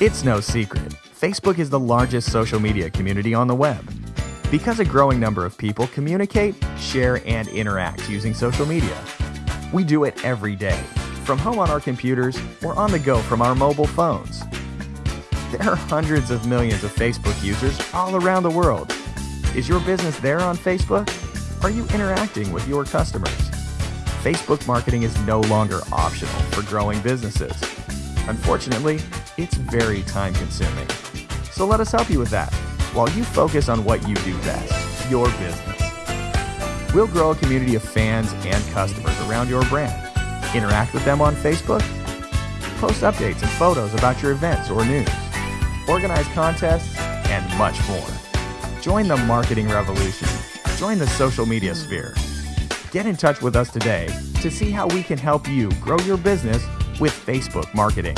It's no secret, Facebook is the largest social media community on the web. Because a growing number of people communicate, share, and interact using social media. We do it every day, from home on our computers or on the go from our mobile phones. There are hundreds of millions of Facebook users all around the world. Is your business there on Facebook? Are you interacting with your customers? Facebook marketing is no longer optional for growing businesses. Unfortunately, it's very time consuming. So let us help you with that while you focus on what you do best, your business. We'll grow a community of fans and customers around your brand. Interact with them on Facebook. Post updates and photos about your events or news. Organize contests and much more. Join the marketing revolution. Join the social media sphere. Get in touch with us today to see how we can help you grow your business with Facebook marketing.